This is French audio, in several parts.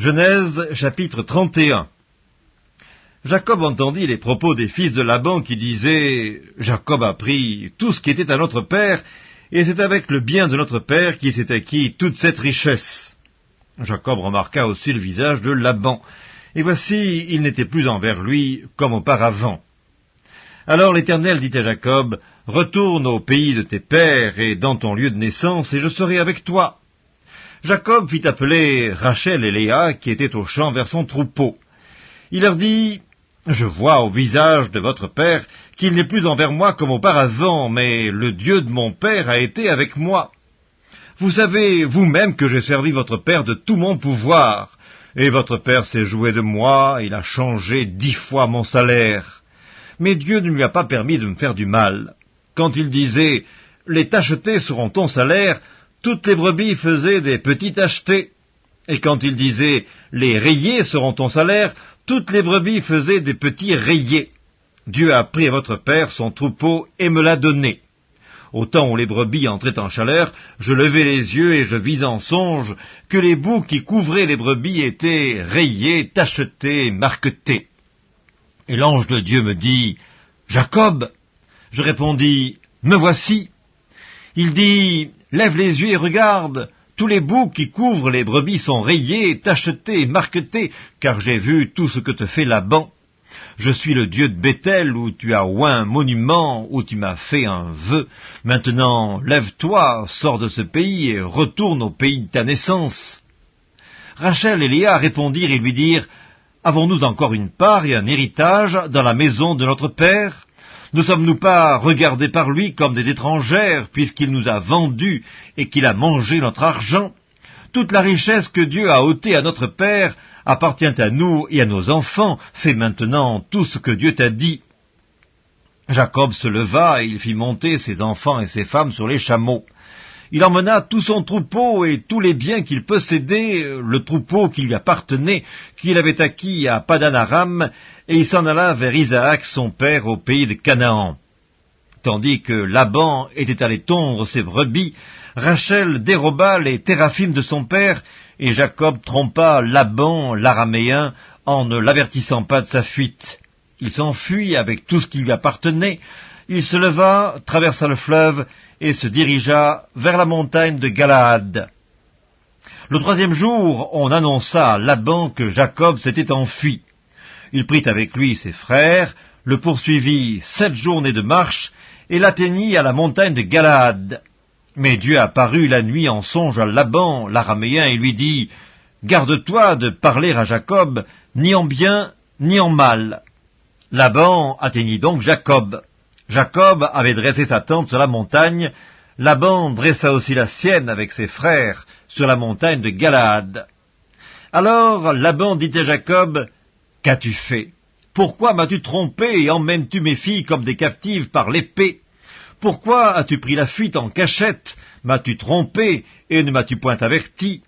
Genèse chapitre 31 Jacob entendit les propos des fils de Laban qui disaient « Jacob a pris tout ce qui était à notre père, et c'est avec le bien de notre père qu'il s'est acquis toute cette richesse. » Jacob remarqua aussi le visage de Laban, et voici, il n'était plus envers lui comme auparavant. Alors l'Éternel dit à Jacob, « Retourne au pays de tes pères et dans ton lieu de naissance, et je serai avec toi. » Jacob fit appeler Rachel et Léa, qui étaient au champ vers son troupeau. Il leur dit, « Je vois au visage de votre père qu'il n'est plus envers moi comme auparavant, mais le Dieu de mon père a été avec moi. Vous savez vous-même que j'ai servi votre père de tout mon pouvoir, et votre père s'est joué de moi, il a changé dix fois mon salaire. Mais Dieu ne lui a pas permis de me faire du mal. Quand il disait, « Les tachetés seront ton salaire », toutes les brebis faisaient des petits tachetés. Et quand il disait « les rayés seront ton salaire », toutes les brebis faisaient des petits rayés. Dieu a pris à votre père son troupeau et me l'a donné. Au temps où les brebis entraient en chaleur, je levai les yeux et je vis en songe que les bouts qui couvraient les brebis étaient rayés, tachetés, marquetés. Et l'ange de Dieu me dit, Jacob. Je répondis, Me voici. Il dit, Lève les yeux et regarde. Tous les bouts qui couvrent les brebis sont rayés, tachetés, marquetés, car j'ai vu tout ce que te fait Laban. Je suis le Dieu de Bethel, où tu as oint un monument, où tu m'as fait un vœu. Maintenant, lève-toi, sors de ce pays et retourne au pays de ta naissance. Rachel et Léa répondirent et lui dirent, Avons-nous encore une part et un héritage dans la maison de notre père? Ne sommes-nous pas regardés par lui comme des étrangères, puisqu'il nous a vendus et qu'il a mangé notre argent? Toute la richesse que Dieu a ôtée à notre Père appartient à nous et à nos enfants. Fais maintenant tout ce que Dieu t'a dit. Jacob se leva et il fit monter ses enfants et ses femmes sur les chameaux. Il emmena tout son troupeau et tous les biens qu'il possédait, le troupeau qui lui appartenait, qu'il avait acquis à Padanaram, et il s'en alla vers Isaac son père au pays de Canaan. Tandis que Laban était allé tondre ses brebis, Rachel déroba les téraphimes de son père, et Jacob trompa Laban, l'araméen, en ne l'avertissant pas de sa fuite. Il s'enfuit avec tout ce qui lui appartenait, il se leva, traversa le fleuve, et se dirigea vers la montagne de Galaad. Le troisième jour, on annonça à Laban que Jacob s'était enfui. Il prit avec lui ses frères, le poursuivit sept journées de marche, et l'atteignit à la montagne de Galaad. Mais Dieu apparut la nuit en songe à Laban, l'araméen, et lui dit, Garde-toi de parler à Jacob, ni en bien, ni en mal. Laban atteignit donc Jacob. Jacob avait dressé sa tente sur la montagne, Laban dressa aussi la sienne avec ses frères sur la montagne de Galaad. Alors Laban dit à Jacob, Qu'as-tu fait? Pourquoi m'as-tu trompé et emmènes-tu mes filles comme des captives par l'épée? Pourquoi as-tu pris la fuite en cachette? M'as-tu trompé et ne m'as-tu point averti?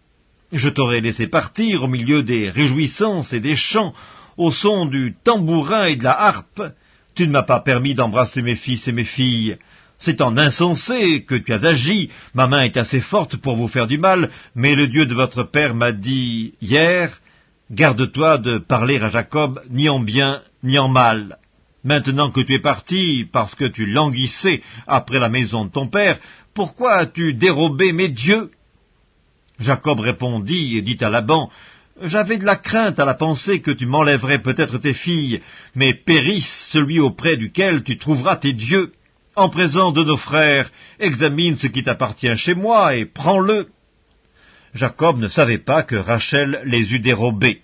Je t'aurais laissé partir au milieu des réjouissances et des chants, au son du tambourin et de la harpe. Tu ne m'as pas permis d'embrasser mes fils et mes filles. C'est en insensé que tu as agi. Ma main est assez forte pour vous faire du mal, mais le Dieu de votre père m'a dit hier, Garde-toi de parler à Jacob ni en bien ni en mal. Maintenant que tu es parti, parce que tu languissais après la maison de ton père, pourquoi as-tu dérobé mes dieux? Jacob répondit et dit à Laban, J'avais de la crainte à la pensée que tu m'enlèverais peut-être tes filles, mais périsse celui auprès duquel tu trouveras tes dieux. En présence de nos frères, examine ce qui t'appartient chez moi et prends-le. Jacob ne savait pas que Rachel les eût dérobés.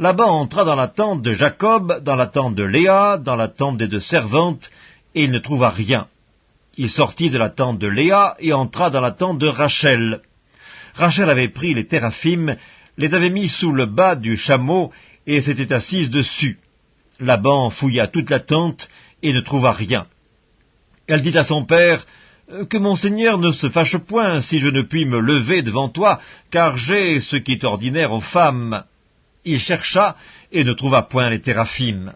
Laban entra dans la tente de Jacob, dans la tente de Léa, dans la tente des deux servantes, et il ne trouva rien. Il sortit de la tente de Léa et entra dans la tente de Rachel. Rachel avait pris les téraphimes, les avait mis sous le bas du chameau et s'était assise dessus. Laban fouilla toute la tente et ne trouva rien. Elle dit à son père, que mon Seigneur ne se fâche point si je ne puis me lever devant toi, car j'ai ce qui est ordinaire aux femmes. Il chercha et ne trouva point les téraphimes.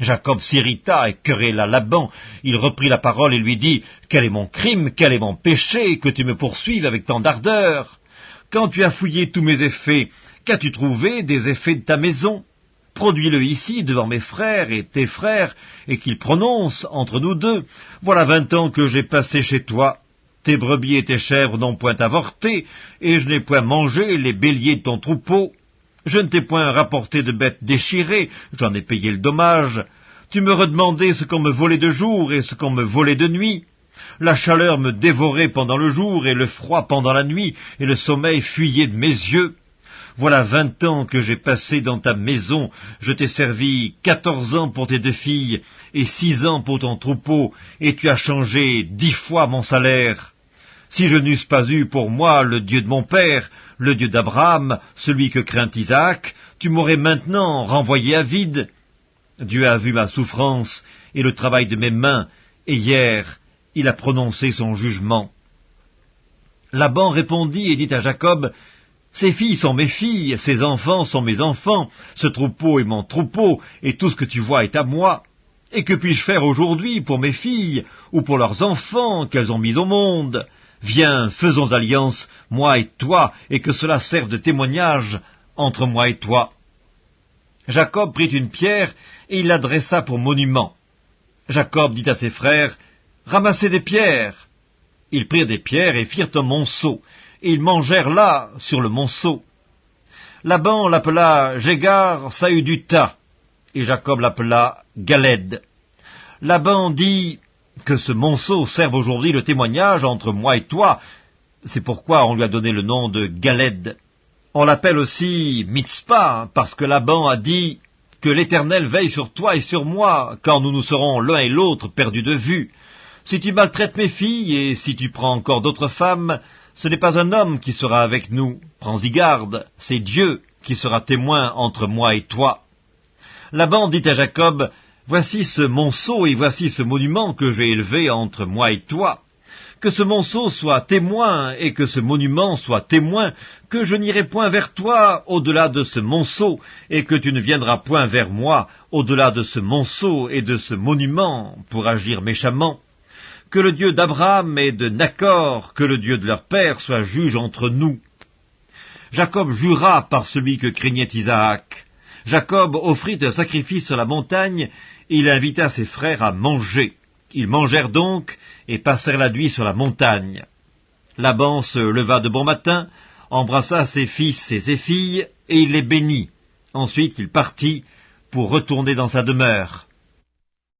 Jacob s'irrita et querella Laban. Il reprit la parole et lui dit, Quel est mon crime, quel est mon péché, que tu me poursuives avec tant d'ardeur? Quand tu as fouillé tous mes effets, Qu'as-tu trouvé des effets de ta maison? Produis-le ici devant mes frères et tes frères, et qu'ils prononcent entre nous deux. Voilà vingt ans que j'ai passé chez toi. Tes brebis et tes chèvres n'ont point avorté, et je n'ai point mangé les béliers de ton troupeau. Je ne t'ai point rapporté de bêtes déchirées, j'en ai payé le dommage. Tu me redemandais ce qu'on me volait de jour et ce qu'on me volait de nuit. La chaleur me dévorait pendant le jour et le froid pendant la nuit, et le sommeil fuyait de mes yeux. Voilà vingt ans que j'ai passé dans ta maison, je t'ai servi quatorze ans pour tes deux filles, et six ans pour ton troupeau, et tu as changé dix fois mon salaire. Si je n'eusse pas eu pour moi le Dieu de mon père, le Dieu d'Abraham, celui que craint Isaac, tu m'aurais maintenant renvoyé à vide. Dieu a vu ma souffrance et le travail de mes mains, et hier il a prononcé son jugement. Laban répondit et dit à Jacob, ces filles sont mes filles, ces enfants sont mes enfants, ce troupeau est mon troupeau, et tout ce que tu vois est à moi. Et que puis-je faire aujourd'hui pour mes filles, ou pour leurs enfants qu'elles ont mis au monde? Viens, faisons alliance, moi et toi, et que cela serve de témoignage entre moi et toi. Jacob prit une pierre, et il l'adressa pour monument. Jacob dit à ses frères, Ramassez des pierres. Ils prirent des pierres et firent un monceau, et ils mangèrent là, sur le monceau. Laban l'appela Jégar Saüduta, et Jacob l'appela Galed. Laban dit que ce monceau serve aujourd'hui le témoignage entre moi et toi. C'est pourquoi on lui a donné le nom de Galed. On l'appelle aussi Mitzpah, parce que Laban a dit que l'Éternel veille sur toi et sur moi, quand nous nous serons l'un et l'autre perdus de vue. Si tu maltraites mes filles, et si tu prends encore d'autres femmes, ce n'est pas un homme qui sera avec nous, prends-y garde, c'est Dieu qui sera témoin entre moi et toi. Laban dit à Jacob, Voici ce monceau et voici ce monument que j'ai élevé entre moi et toi. Que ce monceau soit témoin et que ce monument soit témoin, que je n'irai point vers toi au-delà de ce monceau, et que tu ne viendras point vers moi au-delà de ce monceau et de ce monument pour agir méchamment que le Dieu d'Abraham et de Nacor, que le Dieu de leur père soit juge entre nous. Jacob jura par celui que craignait Isaac. Jacob offrit un sacrifice sur la montagne, et il invita ses frères à manger. Ils mangèrent donc, et passèrent la nuit sur la montagne. Laban se leva de bon matin, embrassa ses fils et ses filles, et il les bénit. Ensuite il partit pour retourner dans sa demeure.